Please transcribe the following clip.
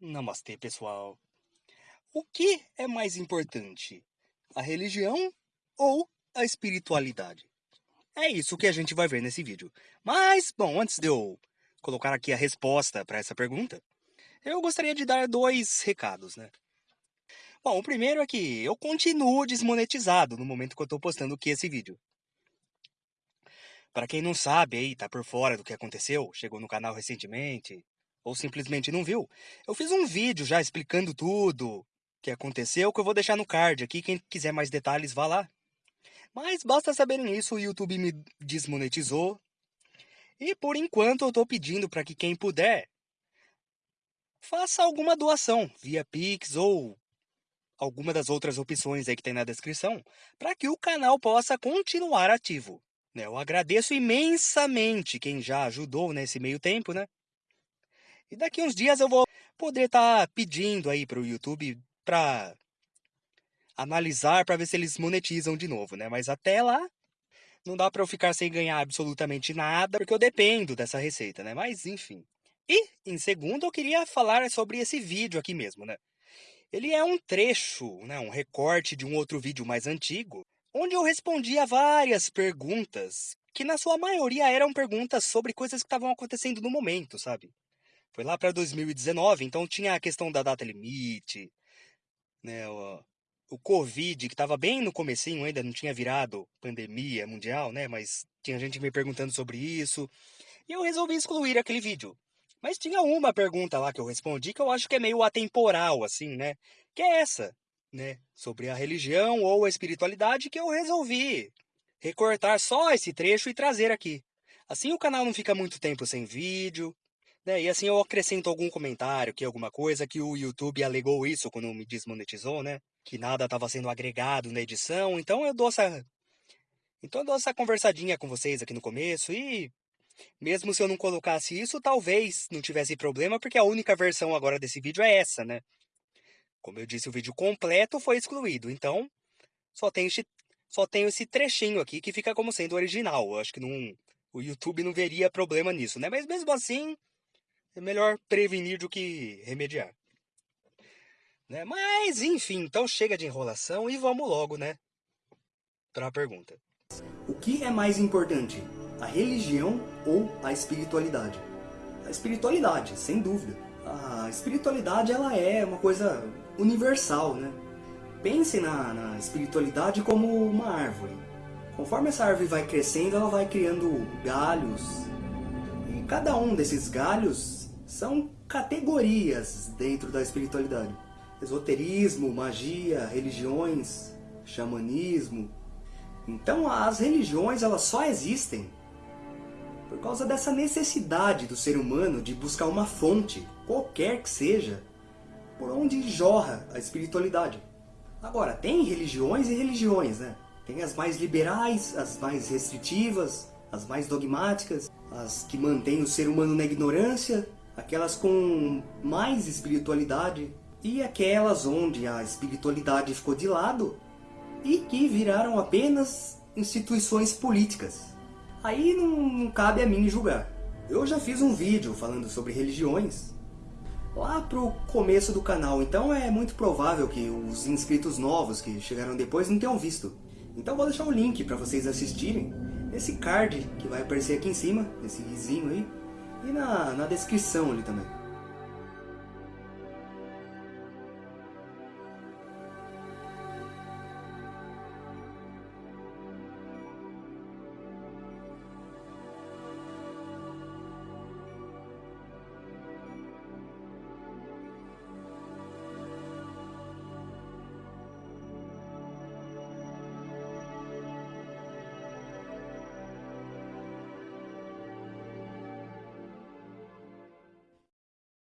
Namastê, pessoal. O que é mais importante? A religião ou a espiritualidade? É isso que a gente vai ver nesse vídeo. Mas, bom, antes de eu colocar aqui a resposta para essa pergunta, eu gostaria de dar dois recados, né? Bom, o primeiro é que eu continuo desmonetizado no momento que eu estou postando aqui esse vídeo. Para quem não sabe aí, tá por fora do que aconteceu, chegou no canal recentemente, ou simplesmente não viu, eu fiz um vídeo já explicando tudo que aconteceu, que eu vou deixar no card aqui, quem quiser mais detalhes, vá lá. Mas basta saberem isso, o YouTube me desmonetizou. E por enquanto eu estou pedindo para que quem puder, faça alguma doação, via Pix ou alguma das outras opções aí que tem na descrição, para que o canal possa continuar ativo. Né? Eu agradeço imensamente quem já ajudou nesse meio tempo, né? E daqui uns dias eu vou poder estar tá pedindo aí para o YouTube para analisar para ver se eles monetizam de novo, né? Mas até lá não dá para eu ficar sem ganhar absolutamente nada, porque eu dependo dessa receita, né? Mas enfim. E em segundo eu queria falar sobre esse vídeo aqui mesmo, né? Ele é um trecho, né, um recorte de um outro vídeo mais antigo, onde eu respondi a várias perguntas, que na sua maioria eram perguntas sobre coisas que estavam acontecendo no momento, sabe? Foi lá para 2019, então tinha a questão da data limite, né, o, o Covid, que estava bem no comecinho, ainda não tinha virado pandemia mundial, né, mas tinha gente me perguntando sobre isso, e eu resolvi excluir aquele vídeo. Mas tinha uma pergunta lá que eu respondi que eu acho que é meio atemporal, assim, né, que é essa, né, sobre a religião ou a espiritualidade que eu resolvi recortar só esse trecho e trazer aqui. Assim o canal não fica muito tempo sem vídeo, né? E assim eu acrescento algum comentário, que alguma coisa, que o YouTube alegou isso quando me desmonetizou, né? Que nada estava sendo agregado na edição, então eu dou essa... Então eu dou essa conversadinha com vocês aqui no começo e... Mesmo se eu não colocasse isso, talvez não tivesse problema, porque a única versão agora desse vídeo é essa, né? Como eu disse, o vídeo completo foi excluído, então só tem, esse, só tem esse trechinho aqui que fica como sendo original. Eu acho que não, o YouTube não veria problema nisso, né? Mas mesmo assim, é melhor prevenir do que remediar. Né? Mas, enfim, então chega de enrolação e vamos logo, né, para a pergunta. O que é mais importante, a religião ou a espiritualidade? A espiritualidade, sem dúvida. A espiritualidade, ela é uma coisa universal, né? Pense na, na espiritualidade como uma árvore. Conforme essa árvore vai crescendo, ela vai criando galhos. E cada um desses galhos são categorias dentro da espiritualidade. Esoterismo, magia, religiões, xamanismo. Então as religiões elas só existem por causa dessa necessidade do ser humano de buscar uma fonte, qualquer que seja, por onde jorra a espiritualidade. Agora, tem religiões e religiões, né? Tem as mais liberais, as mais restritivas, as mais dogmáticas, as que mantêm o ser humano na ignorância, aquelas com mais espiritualidade e aquelas onde a espiritualidade ficou de lado e que viraram apenas instituições políticas. Aí não, não cabe a mim julgar. Eu já fiz um vídeo falando sobre religiões lá pro começo do canal, então é muito provável que os inscritos novos que chegaram depois não tenham visto. Então vou deixar o link para vocês assistirem nesse card que vai aparecer aqui em cima, nesse vizinho aí e na, na descrição ali também.